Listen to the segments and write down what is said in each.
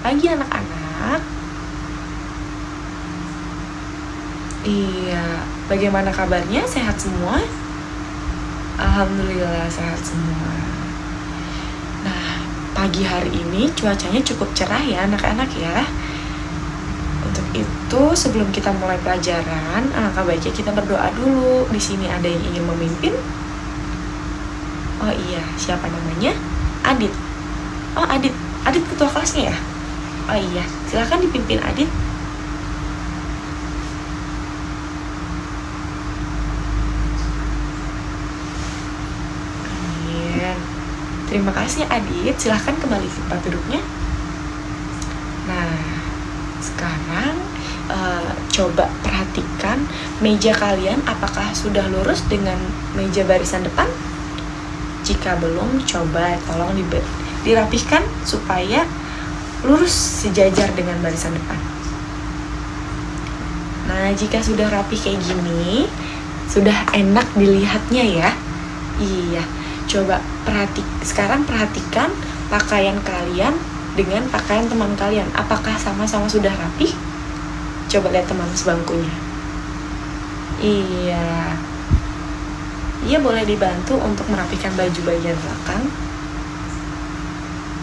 pagi anak-anak. Iya, bagaimana kabarnya? Sehat semua? Alhamdulillah sehat semua. Nah, pagi hari ini cuacanya cukup cerah ya anak-anak ya. Untuk itu, sebelum kita mulai pelajaran, alangkah baiknya kita berdoa dulu. Di sini ada yang ingin memimpin? Oh iya, siapa namanya? Adit. Oh, Adit. Adit ketua kelasnya ya? Oh iya, silahkan dipimpin Adit. Amin. Terima kasih Adit, silahkan kembali ke tempat duduknya. Nah, sekarang uh, coba perhatikan meja kalian apakah sudah lurus dengan meja barisan depan? Jika belum, coba tolong dirapihkan supaya lurus sejajar dengan barisan depan. Nah, jika sudah rapi kayak gini, sudah enak dilihatnya ya. Iya, coba perhati sekarang perhatikan pakaian kalian dengan pakaian teman kalian. Apakah sama-sama sudah rapi? Coba lihat teman sebangkunya. Iya. Iya boleh dibantu untuk merapikan baju bagian belakang.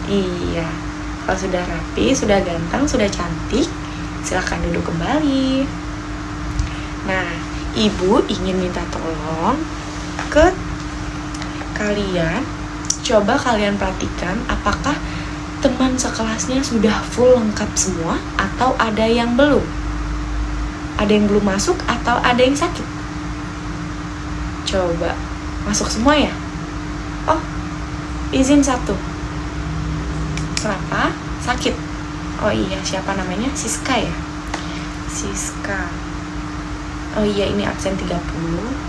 Iya. Kalau sudah rapi, sudah ganteng, sudah cantik, silahkan duduk kembali. Nah, ibu ingin minta tolong ke kalian. Coba kalian perhatikan apakah teman sekelasnya sudah full lengkap semua atau ada yang belum? Ada yang belum masuk atau ada yang sakit? Coba masuk semua ya? Oh, izin satu. Kenapa? Sakit. Oh iya, siapa namanya? Siska ya? Siska. Oh iya, ini absen 30,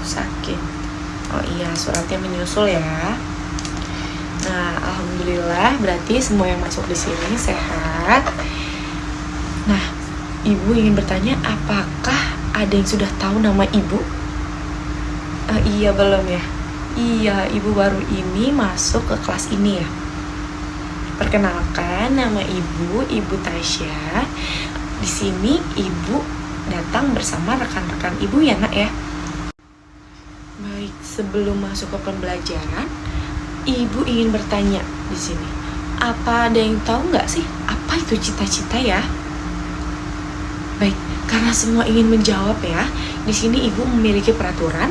sakit. Oh iya, suratnya menyusul ya. Nah, alhamdulillah berarti semua yang masuk di sini sehat. Nah, ibu ingin bertanya apakah ada yang sudah tahu nama ibu? Uh, iya belum ya. Iya, ibu baru ini masuk ke kelas ini ya. Perkenalkan, nama ibu Ibu Tasya. Di sini ibu datang bersama rekan-rekan ibu ya, Nak ya. Baik, sebelum masuk ke pembelajaran, ibu ingin bertanya di sini. Apa ada yang tahu nggak sih apa itu cita-cita ya? Baik, karena semua ingin menjawab ya, di sini ibu memiliki peraturan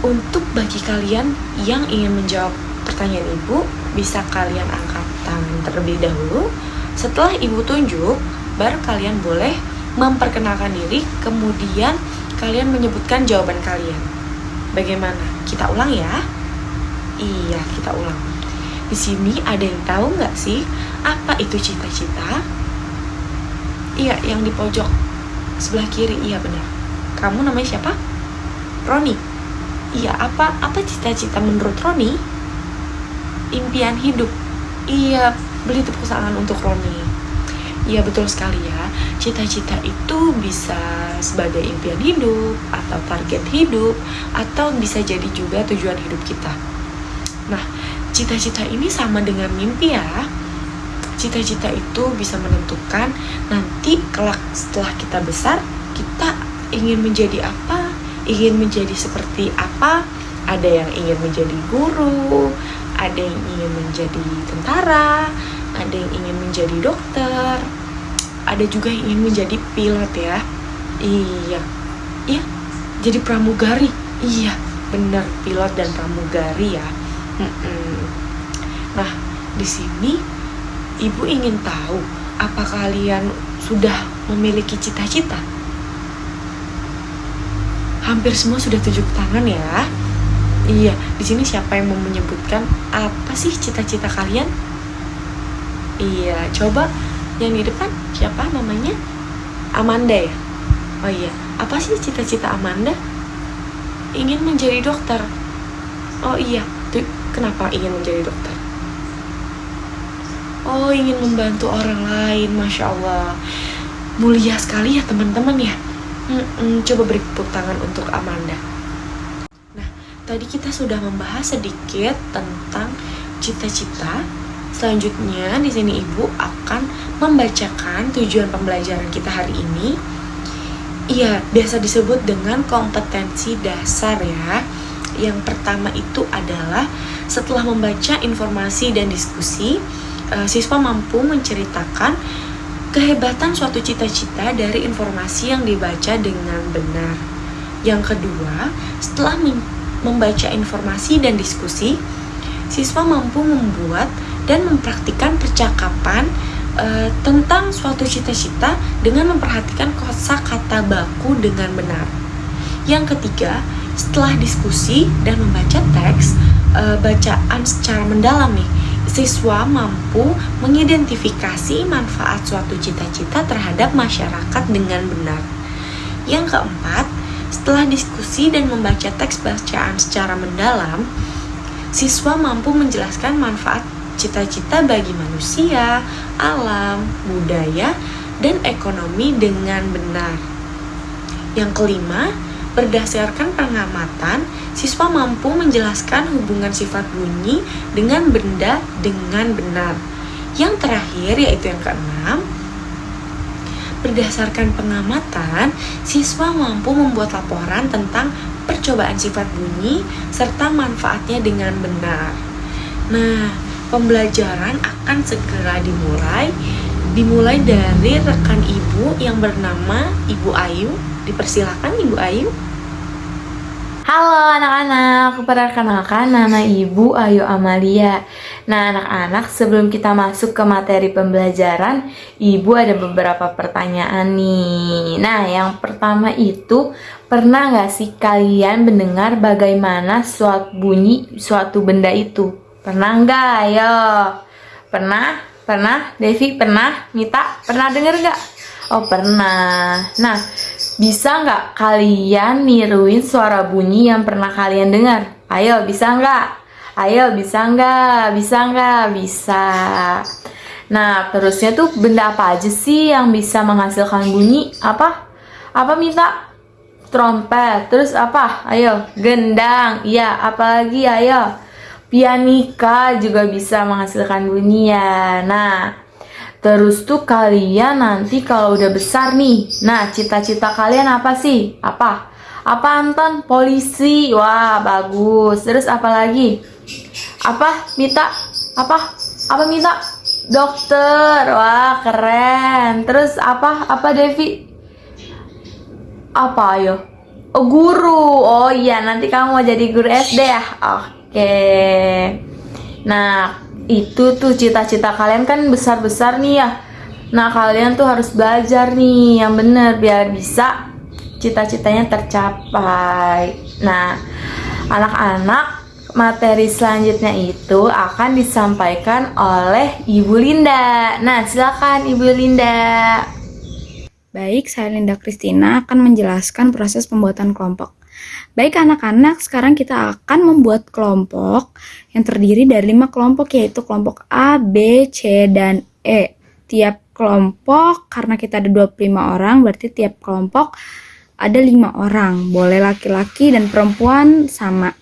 untuk bagi kalian yang ingin menjawab pertanyaan ibu, bisa kalian angkat tangan terlebih dahulu. Setelah ibu tunjuk, baru kalian boleh memperkenalkan diri, kemudian kalian menyebutkan jawaban kalian. Bagaimana? Kita ulang ya. Iya, kita ulang. Di sini ada yang tahu nggak sih apa itu cita-cita? Iya, yang di pojok sebelah kiri. Iya benar. Kamu namanya siapa? Roni. Iya, apa apa cita-cita menurut Roni? Impian hidup. Iya, beli tepuk tangan untuk Roni. Iya betul sekali ya. Cita-cita itu bisa sebagai impian hidup atau target hidup atau bisa jadi juga tujuan hidup kita. Nah, cita-cita ini sama dengan mimpi ya. Cita-cita itu bisa menentukan nanti kelak setelah kita besar kita ingin menjadi apa, ingin menjadi seperti apa. Ada yang ingin menjadi guru, ada yang ingin menjadi tentara, ada yang ingin menjadi dokter, ada juga yang ingin menjadi pilot ya. Iya, iya, jadi pramugari. Iya, benar pilot dan pramugari ya. Nah, di sini ibu ingin tahu apa kalian sudah memiliki cita-cita? Hampir semua sudah tujuh tangan ya. Iya, di sini siapa yang mau menyebutkan apa sih cita-cita kalian? Iya, coba yang di depan siapa namanya? Amanda ya? Oh iya, apa sih cita-cita Amanda? Ingin menjadi dokter. Oh iya, tuh kenapa ingin menjadi dokter? Oh, ingin membantu orang lain, masya Allah. Mulia sekali ya teman-teman ya. Hmm, coba beri tepuk tangan untuk Amanda. Tadi kita sudah membahas sedikit tentang cita-cita Selanjutnya, di sini Ibu akan membacakan tujuan pembelajaran kita hari ini. Iya, biasa disebut dengan kompetensi dasar ya. Yang pertama itu adalah setelah membaca informasi dan diskusi, eh, siswa mampu menceritakan kehebatan suatu cita-cita dari informasi yang dibaca dengan benar. Yang kedua, setelah membaca informasi dan diskusi, siswa mampu membuat dan mempraktikkan percakapan e, tentang suatu cita-cita dengan memperhatikan kosa kata baku dengan benar. Yang ketiga, setelah diskusi dan membaca teks e, bacaan secara mendalam nih, siswa mampu mengidentifikasi manfaat suatu cita-cita terhadap masyarakat dengan benar. Yang keempat, setelah diskusi dan membaca teks bacaan secara mendalam, siswa mampu menjelaskan manfaat cita-cita bagi manusia, alam, budaya, dan ekonomi dengan benar. Yang kelima, berdasarkan pengamatan, siswa mampu menjelaskan hubungan sifat bunyi dengan benda dengan benar. Yang terakhir, yaitu yang keenam, berdasarkan pengamatan, siswa mampu membuat laporan tentang percobaan sifat bunyi serta manfaatnya dengan benar. Nah, pembelajaran akan segera dimulai dimulai dari rekan ibu yang bernama Ibu Ayu. Dipersilakan Ibu Ayu. Halo anak-anak, perkenalkan nama Ibu Ayu Amalia. Nah anak-anak sebelum kita masuk ke materi pembelajaran, Ibu ada beberapa pertanyaan nih. Nah yang pertama itu, pernah nggak sih kalian mendengar bagaimana suatu bunyi suatu benda itu? Pernah nggak? Ayo. Pernah? Pernah? Devi pernah? Mita pernah denger nggak? Oh pernah. Nah, bisa nggak kalian niruin suara bunyi yang pernah kalian dengar? Ayo, bisa nggak? Ayo, bisa nggak? Bisa nggak? Bisa. Nah, terusnya tuh benda apa aja sih yang bisa menghasilkan bunyi? Apa? Apa minta? Trompet. Terus apa? Ayo, gendang. Iya, apalagi? Ayo pianika juga bisa menghasilkan bunyi ya. Nah, terus tuh kalian nanti kalau udah besar nih, nah cita-cita kalian apa sih? Apa? Apa Anton? Polisi. Wah, bagus. Terus apa lagi? Apa? Mita? Apa? Apa Mita? Dokter. Wah, keren. Terus apa? Apa Devi? Apa ayo? Oh, guru. Oh iya, nanti kamu mau jadi guru SD ya? Oke. Nah, itu tuh cita-cita kalian kan besar-besar nih ya. Nah, kalian tuh harus belajar nih yang bener biar bisa cita-citanya tercapai. Nah, anak-anak materi selanjutnya itu akan disampaikan oleh Ibu Linda. Nah, silakan Ibu Linda. Baik, saya Linda Kristina akan menjelaskan proses pembuatan kelompok. Baik anak-anak, sekarang kita akan membuat kelompok yang terdiri dari lima kelompok yaitu kelompok A, B, C, dan E. Tiap kelompok, karena kita ada 25 orang, berarti tiap kelompok ada lima orang. Boleh laki-laki dan perempuan sama.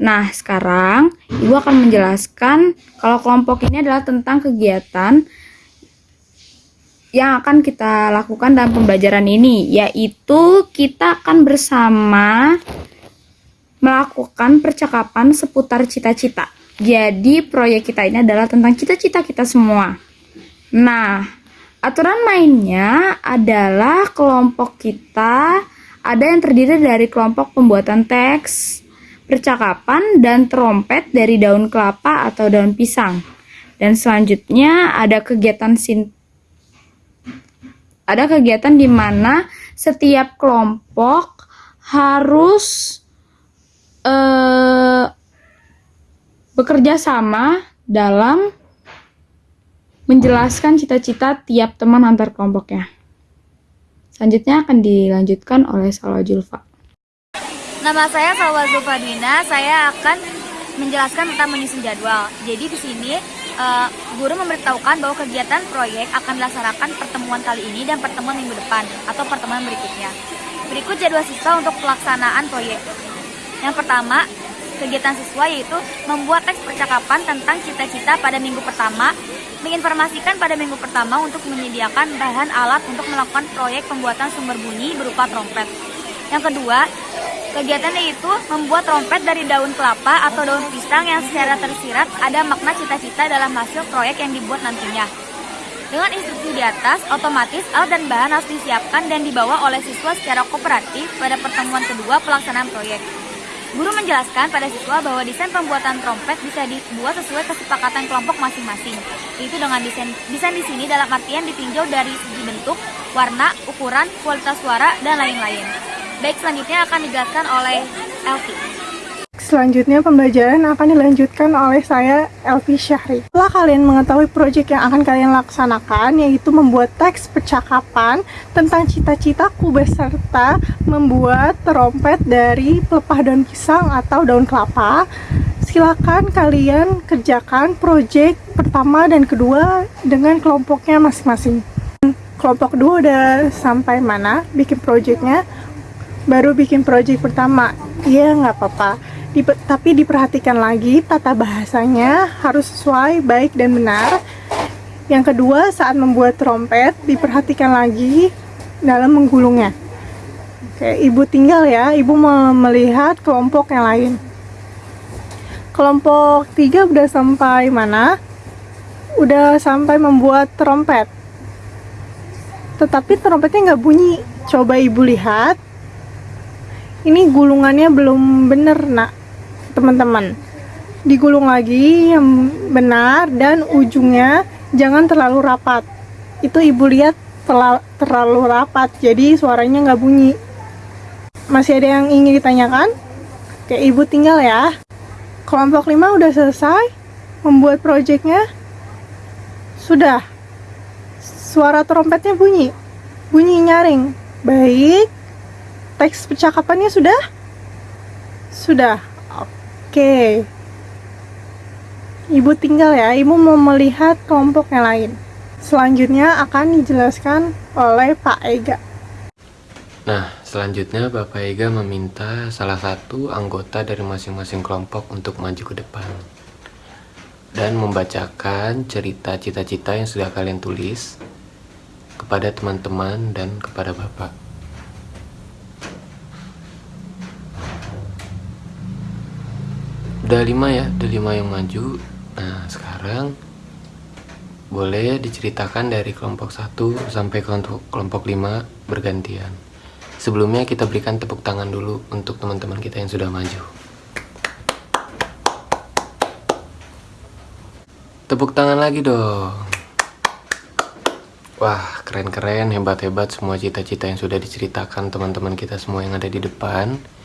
Nah, sekarang Ibu akan menjelaskan kalau kelompok ini adalah tentang kegiatan yang akan kita lakukan dalam pembelajaran ini, yaitu kita akan bersama melakukan percakapan seputar cita-cita. Jadi, proyek kita ini adalah tentang cita-cita kita semua. Nah, aturan mainnya adalah kelompok kita ada yang terdiri dari kelompok pembuatan teks, percakapan, dan trompet dari daun kelapa atau daun pisang. Dan selanjutnya ada kegiatan sin ada kegiatan di mana setiap kelompok harus uh, bekerja sama dalam menjelaskan cita-cita tiap teman antar kelompoknya. Selanjutnya akan dilanjutkan oleh Salwa Julfa. Nama saya Salwa Zulfadina, saya akan menjelaskan tentang menyusun jadwal. Jadi di sini uh, guru memberitahukan bahwa kegiatan proyek akan dilaksanakan pertemuan kali ini dan pertemuan minggu depan atau pertemuan berikutnya. Berikut jadwal siswa untuk pelaksanaan proyek. Yang pertama, kegiatan siswa yaitu membuat teks percakapan tentang cita-cita pada minggu pertama, menginformasikan pada minggu pertama untuk menyediakan bahan alat untuk melakukan proyek pembuatan sumber bunyi berupa trompet. Yang kedua, kegiatan yaitu membuat trompet dari daun kelapa atau daun pisang yang secara tersirat ada makna cita-cita dalam hasil proyek yang dibuat nantinya. Dengan instruksi di atas, otomatis alat dan bahan harus disiapkan dan dibawa oleh siswa secara kooperatif pada pertemuan kedua pelaksanaan proyek. Guru menjelaskan pada siswa bahwa desain pembuatan trompet bisa dibuat sesuai kesepakatan kelompok masing-masing. Itu dengan desain desain di sini dalam artian ditinjau dari segi bentuk, warna, ukuran, kualitas suara, dan lain-lain. Baik, selanjutnya akan dijelaskan oleh Elvi. Selanjutnya pembelajaran akan dilanjutkan oleh saya Elvi Syahri. Setelah kalian mengetahui proyek yang akan kalian laksanakan yaitu membuat teks percakapan tentang cita-citaku beserta membuat trompet dari pelepah daun pisang atau daun kelapa. Silakan kalian kerjakan proyek pertama dan kedua dengan kelompoknya masing-masing. Kelompok kedua udah sampai mana bikin proyeknya? Baru bikin proyek pertama. Iya nggak apa-apa di, tapi diperhatikan lagi tata bahasanya harus sesuai baik dan benar. Yang kedua, saat membuat trompet diperhatikan lagi dalam menggulungnya. Oke, ibu tinggal ya, ibu melihat kelompok yang lain. Kelompok tiga udah sampai mana? Udah sampai membuat trompet. Tetapi trompetnya nggak bunyi. Coba ibu lihat. Ini gulungannya belum bener nak. Teman-teman digulung lagi yang benar dan ujungnya jangan terlalu rapat. Itu ibu lihat terlalu rapat jadi suaranya nggak bunyi. Masih ada yang ingin ditanyakan? Oke ibu tinggal ya. Kelompok 5 udah selesai membuat proyeknya sudah. Suara trompetnya bunyi. Bunyi nyaring. Baik teks percakapannya sudah sudah Oke. Ibu tinggal ya, ibu mau melihat kelompok yang lain. Selanjutnya akan dijelaskan oleh Pak Ega. Nah, selanjutnya Bapak Ega meminta salah satu anggota dari masing-masing kelompok untuk maju ke depan dan membacakan cerita cita-cita yang sudah kalian tulis kepada teman-teman dan kepada Bapak. Udah lima ya udah lima yang maju. Nah sekarang boleh diceritakan dari kelompok 1 sampai kelompok kelompok 5 bergantian. Sebelumnya kita berikan tepuk tangan dulu untuk teman-teman kita yang sudah maju. Tepuk tangan lagi dong. Wah keren-keren hebat-hebat semua cita-cita yang sudah diceritakan teman-teman kita semua yang ada di depan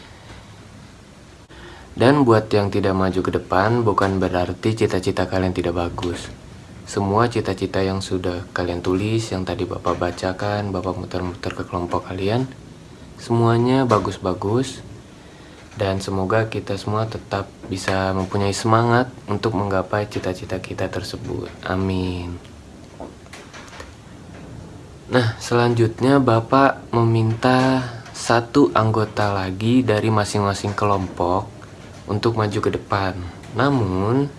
dan buat yang tidak maju ke depan, bukan berarti cita-cita kalian tidak bagus. Semua cita-cita yang sudah kalian tulis, yang tadi Bapak bacakan, Bapak muter-muter ke kelompok kalian, semuanya bagus-bagus. Dan semoga kita semua tetap bisa mempunyai semangat untuk menggapai cita-cita kita tersebut. Amin. Nah, selanjutnya Bapak meminta satu anggota lagi dari masing-masing kelompok untuk maju ke depan. Namun,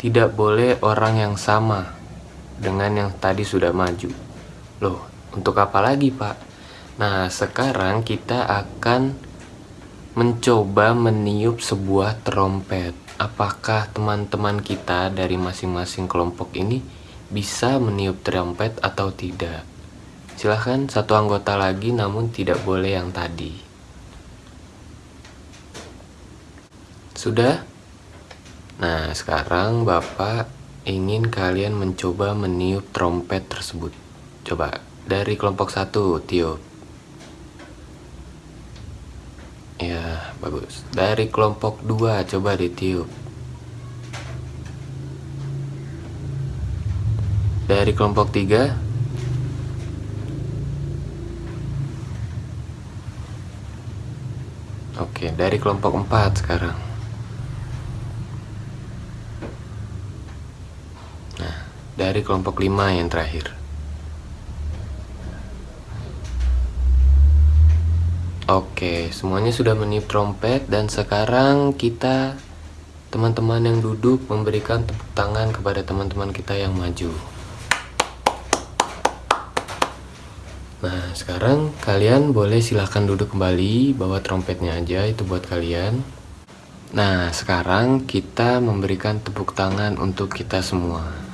tidak boleh orang yang sama dengan yang tadi sudah maju. Loh, untuk apa lagi, Pak? Nah, sekarang kita akan mencoba meniup sebuah trompet. Apakah teman-teman kita dari masing-masing kelompok ini bisa meniup trompet atau tidak? Silahkan satu anggota lagi namun tidak boleh yang tadi. Sudah? Nah, sekarang Bapak ingin kalian mencoba meniup trompet tersebut. Coba, dari kelompok satu, tiup. Ya, bagus. Dari kelompok dua, coba ditiup. Dari kelompok tiga, Oke, dari kelompok empat sekarang. Dari kelompok 5 yang terakhir. Oke, semuanya sudah meniup trompet dan sekarang kita teman-teman yang duduk memberikan tepuk tangan kepada teman-teman kita yang maju. Nah, sekarang kalian boleh silahkan duduk kembali, bawa trompetnya aja, itu buat kalian. Nah, sekarang kita memberikan tepuk tangan untuk kita semua.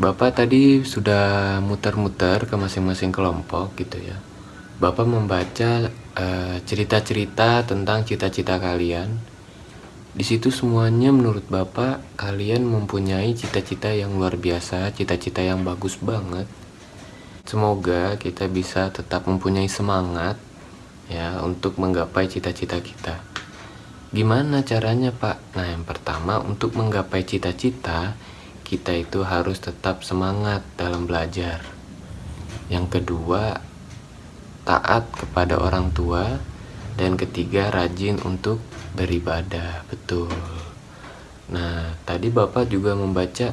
Bapak tadi sudah muter-muter ke masing-masing kelompok gitu ya. Bapak membaca eh, cerita-cerita uh, tentang cita-cita kalian di situ semuanya menurut Bapak kalian mempunyai cita-cita yang luar biasa, cita-cita yang bagus banget. Semoga kita bisa tetap mempunyai semangat ya untuk menggapai cita-cita kita. Gimana caranya, Pak? Nah, yang pertama untuk menggapai cita-cita, kita itu harus tetap semangat dalam belajar. Yang kedua, taat kepada orang tua. Dan ketiga rajin untuk beribadah. Betul. Nah tadi bapak juga membaca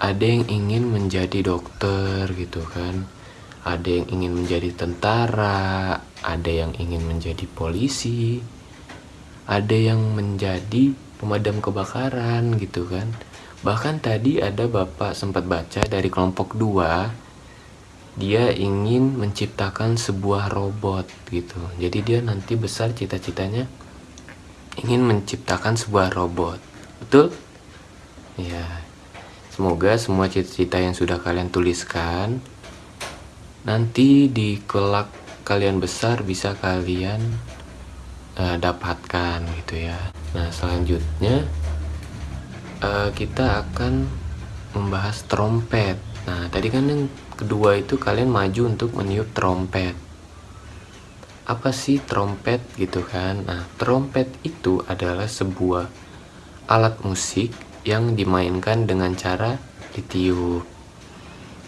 ada yang ingin menjadi dokter gitu kan. Ada yang ingin menjadi tentara ada yang ingin menjadi polisi ada yang menjadi pemadam kebakaran gitu kan bahkan tadi ada bapak sempat baca dari kelompok 2 dia ingin menciptakan sebuah robot gitu. Jadi dia nanti besar cita-citanya ingin menciptakan sebuah robot. Betul? Ya semoga semua cita-cita yang sudah kalian tuliskan nanti di kelak kalian besar bisa kalian uh, dapatkan gitu ya. Nah selanjutnya uh, kita akan membahas trompet. Nah tadi kan yang kedua itu kalian maju untuk meniup trompet. Apa sih trompet gitu kan? Nah trompet itu adalah sebuah alat musik yang dimainkan dengan cara ditiup.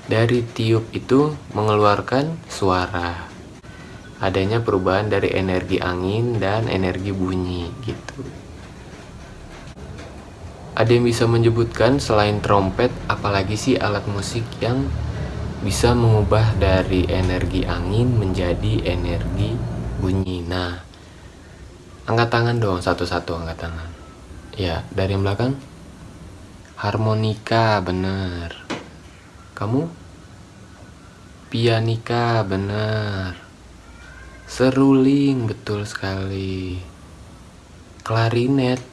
Dari tiup itu mengeluarkan suara. Adanya perubahan dari energi angin dan energi bunyi gitu ada yang bisa menyebutkan selain trompet apalagi sih alat musik yang bisa mengubah dari energi angin menjadi energi bunyi. Nah, angkat tangan dong satu-satu angkat tangan. Ya, dari yang belakang. Harmonika, bener. Kamu? Pianika, bener. Seruling, betul sekali. Klarinet.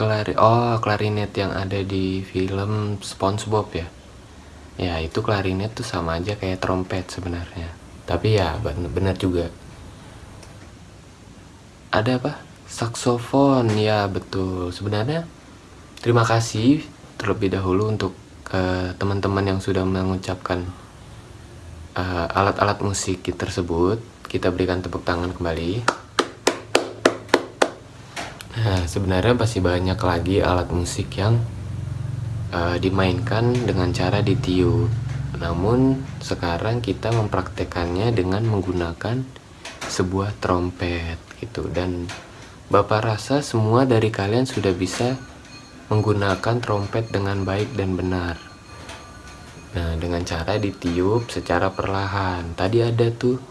Klari oh, klarinet yang ada di film SpongeBob ya? Ya itu klarinet tuh sama aja kayak trompet sebenarnya. Tapi ya benar juga. Ada apa? Saksofon ya betul. Sebenarnya terima kasih terlebih dahulu untuk uh, teman-teman yang sudah mengucapkan eh, alat-alat uh, musik tersebut. Kita berikan tepuk tangan kembali sebenarnya pasti banyak lagi alat musik yang uh, dimainkan dengan cara ditiup. Namun sekarang kita mempraktekannya dengan menggunakan sebuah trompet gitu dan Bapak rasa semua dari kalian sudah bisa menggunakan trompet dengan baik dan benar. Nah, dengan cara ditiup secara perlahan. Tadi ada tuh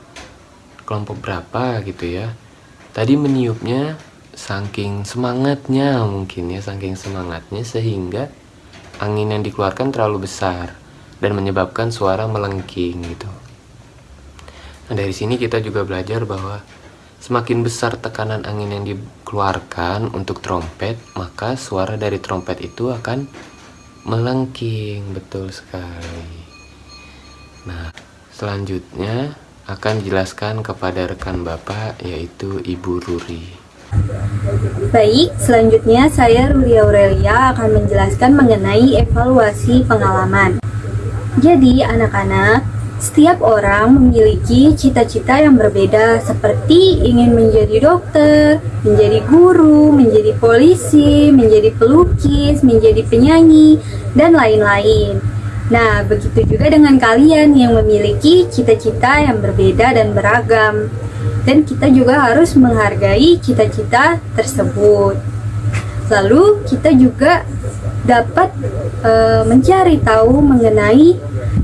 kelompok berapa gitu ya. Tadi meniupnya saking semangatnya mungkin ya, saking semangatnya sehingga angin yang dikeluarkan terlalu besar dan menyebabkan suara melengking gitu. Nah, dari sini kita juga belajar bahwa semakin besar tekanan angin yang dikeluarkan untuk trompet, maka suara dari trompet itu akan melengking, betul sekali. Nah, selanjutnya akan jelaskan kepada rekan Bapak yaitu Ibu Ruri. Baik, selanjutnya saya Ruli Aurelia akan menjelaskan mengenai evaluasi pengalaman. Jadi, anak-anak, setiap orang memiliki cita-cita yang berbeda seperti ingin menjadi dokter, menjadi guru, menjadi polisi, menjadi pelukis, menjadi penyanyi, dan lain-lain. Nah, begitu juga dengan kalian yang memiliki cita-cita yang berbeda dan beragam dan kita juga harus menghargai cita-cita tersebut. Lalu kita juga dapat e, mencari tahu mengenai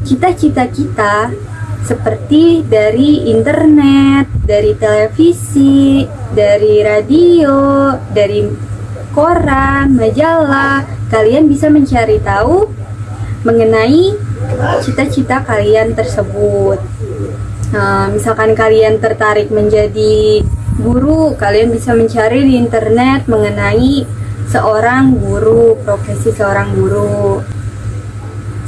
cita-cita kita seperti dari internet, dari televisi, dari radio, dari koran, majalah. Kalian bisa mencari tahu mengenai cita-cita kalian tersebut. Nah, misalkan kalian tertarik menjadi guru, kalian bisa mencari di internet mengenai seorang guru, profesi seorang guru.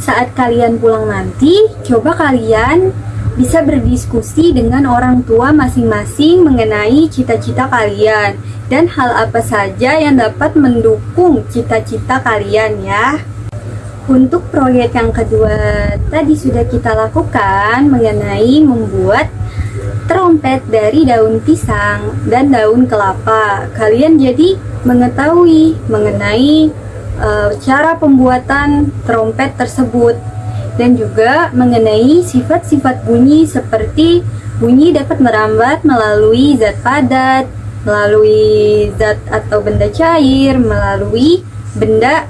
Saat kalian pulang nanti, coba kalian bisa berdiskusi dengan orang tua masing-masing mengenai cita-cita kalian dan hal apa saja yang dapat mendukung cita-cita kalian ya. Untuk proyek yang kedua tadi sudah kita lakukan mengenai membuat trompet dari daun pisang dan daun kelapa. Kalian jadi mengetahui mengenai uh, cara pembuatan trompet tersebut dan juga mengenai sifat-sifat bunyi seperti bunyi dapat merambat melalui zat padat, melalui zat atau benda cair, melalui benda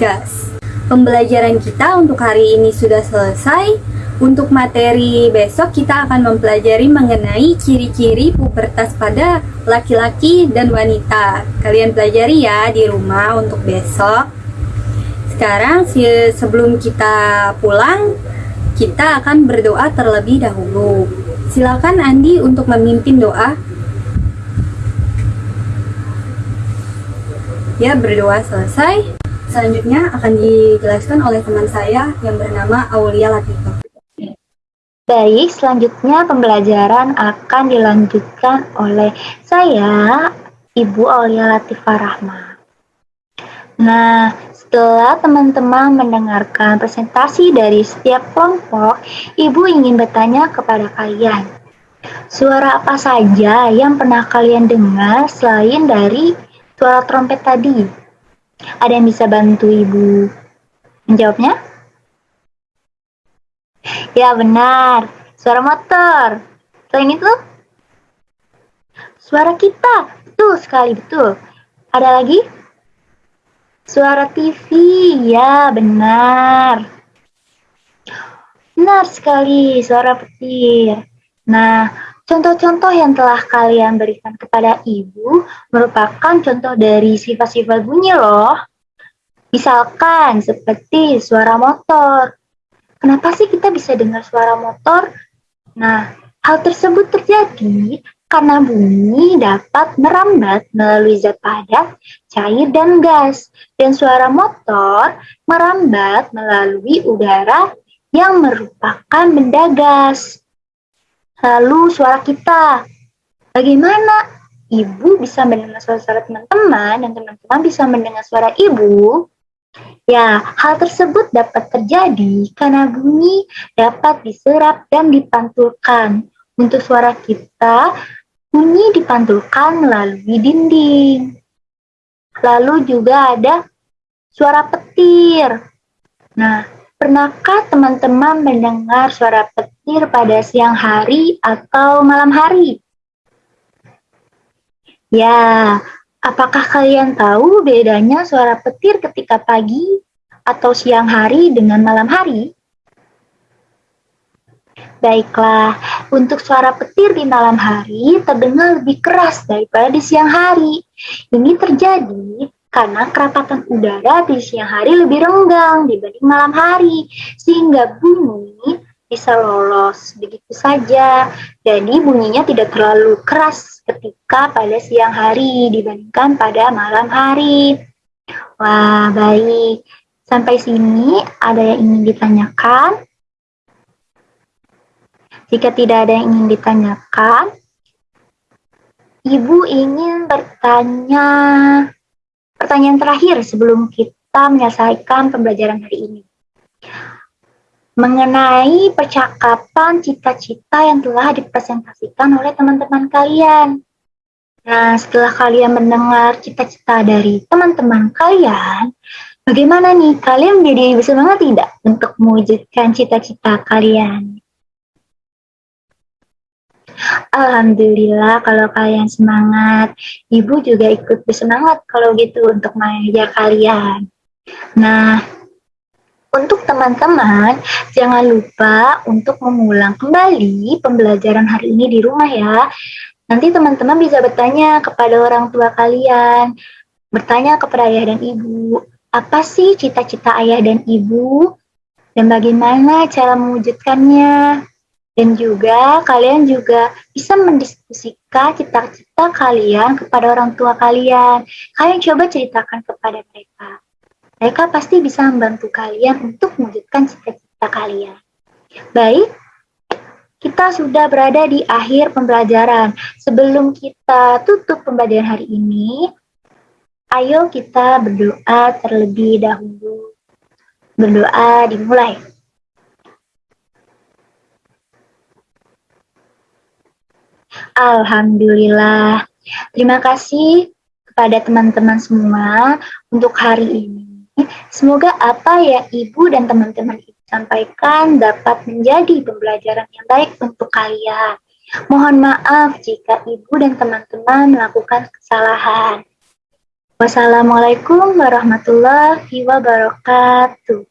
gas. Pembelajaran kita untuk hari ini sudah selesai. Untuk materi besok kita akan mempelajari mengenai ciri-ciri pubertas pada laki-laki dan wanita. Kalian pelajari ya di rumah untuk besok. Sekarang sebelum kita pulang, kita akan berdoa terlebih dahulu. Silakan Andi untuk memimpin doa. Ya, berdoa selesai. Selanjutnya akan dijelaskan oleh teman saya yang bernama Aulia Latifah. Baik, selanjutnya pembelajaran akan dilanjutkan oleh saya, Ibu Aulia Latifah Rahma. Nah, setelah teman-teman mendengarkan presentasi dari setiap kelompok, Ibu ingin bertanya kepada kalian. Suara apa saja yang pernah kalian dengar selain dari suara trompet tadi? Ada yang bisa bantu Ibu menjawabnya? Ya benar, suara motor. Selain itu, suara kita. Betul sekali, betul. Ada lagi? Suara TV, ya benar. Benar sekali, suara petir. Nah, Contoh-contoh yang telah kalian berikan kepada ibu merupakan contoh dari sifat-sifat bunyi loh. Misalkan seperti suara motor. Kenapa sih kita bisa dengar suara motor? Nah, hal tersebut terjadi karena bunyi dapat merambat melalui zat padat, cair, dan gas. Dan suara motor merambat melalui udara yang merupakan benda gas. Lalu suara kita. Bagaimana ibu bisa mendengar suara-suara teman-teman dan teman-teman bisa mendengar suara ibu? Ya, hal tersebut dapat terjadi karena bunyi dapat diserap dan dipantulkan. Untuk suara kita, bunyi dipantulkan melalui dinding. Lalu juga ada suara petir. Nah, Pernahkah teman-teman mendengar suara petir pada siang hari atau malam hari? Ya, apakah kalian tahu bedanya suara petir ketika pagi atau siang hari dengan malam hari? Baiklah, untuk suara petir di malam hari terdengar lebih keras daripada di siang hari. Ini terjadi karena kerapatan udara di siang hari lebih renggang dibanding malam hari, sehingga bunyi bisa lolos begitu saja. Jadi bunyinya tidak terlalu keras ketika pada siang hari dibandingkan pada malam hari. Wah, baik. Sampai sini ada yang ingin ditanyakan? Jika tidak ada yang ingin ditanyakan, Ibu ingin bertanya Pertanyaan terakhir sebelum kita menyelesaikan pembelajaran hari ini. Mengenai percakapan cita-cita yang telah dipresentasikan oleh teman-teman kalian. Nah, setelah kalian mendengar cita-cita dari teman-teman kalian, bagaimana nih? Kalian menjadi bersemangat tidak untuk mewujudkan cita-cita kalian? Alhamdulillah kalau kalian semangat. Ibu juga ikut bersemangat kalau gitu untuk mengajar kalian. Nah, Untuk teman-teman, jangan lupa untuk mengulang kembali pembelajaran hari ini di rumah ya. Nanti teman-teman bisa bertanya kepada orang tua kalian, bertanya kepada ayah dan ibu, apa sih cita-cita ayah dan ibu, dan bagaimana cara mewujudkannya. Dan juga kalian juga bisa mendiskusikan cita-cita kalian kepada orang tua kalian. Kalian coba ceritakan kepada mereka. Mereka pasti bisa membantu kalian untuk mewujudkan cita-cita kalian. Baik, kita sudah berada di akhir pembelajaran. Sebelum kita tutup pembelajaran hari ini, ayo kita berdoa terlebih dahulu. Berdoa dimulai. Alhamdulillah. Terima kasih kepada teman-teman semua untuk hari ini. Semoga apa yang Ibu dan teman-teman sampaikan dapat menjadi pembelajaran yang baik untuk kalian. Mohon maaf jika Ibu dan teman-teman melakukan kesalahan. Wassalamualaikum warahmatullahi wabarakatuh.